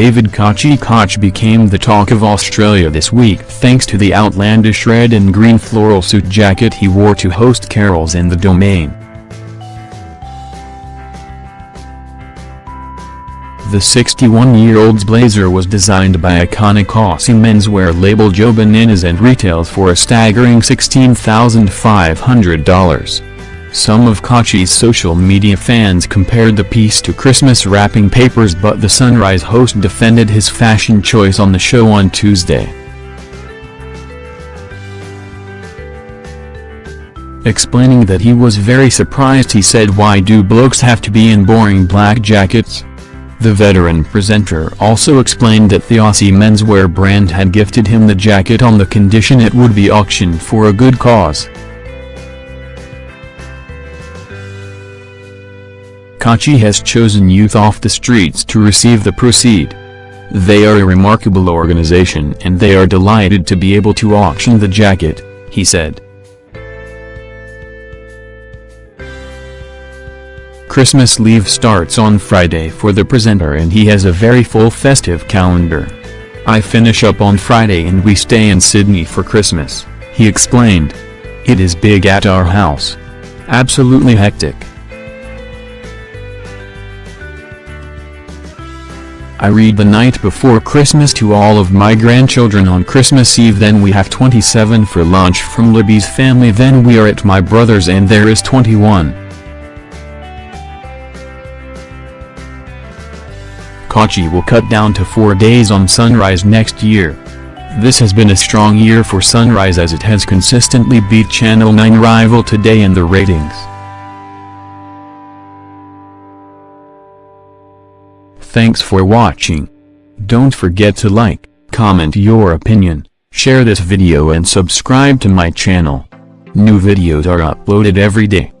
David Kochie Koch became the talk of Australia this week thanks to the outlandish red and green floral suit jacket he wore to host carols in the Domain. The 61-year-old's blazer was designed by iconic Aussie menswear label Joe Bananas and retails for a staggering $16,500. Some of Kochie's social media fans compared the piece to Christmas wrapping papers but the Sunrise host defended his fashion choice on the show on Tuesday. Explaining that he was very surprised he said why do blokes have to be in boring black jackets? The veteran presenter also explained that the Aussie menswear brand had gifted him the jacket on the condition it would be auctioned for a good cause. Kochie has chosen youth off the streets to receive the proceed. They are a remarkable organization and they are delighted to be able to auction the jacket, he said. Christmas leave starts on Friday for the presenter and he has a very full festive calendar. I finish up on Friday and we stay in Sydney for Christmas, he explained. It is big at our house. Absolutely hectic. I read the night before Christmas to all of my grandchildren on Christmas Eve then we have 27 for lunch from Libby's family then we are at my brother's and there is 21. Kochie will cut down to four days on Sunrise next year. This has been a strong year for Sunrise as it has consistently beat Channel 9 rival Today in the ratings. Thanks for watching. Don't forget to like, comment your opinion, share this video and subscribe to my channel. New videos are uploaded every day.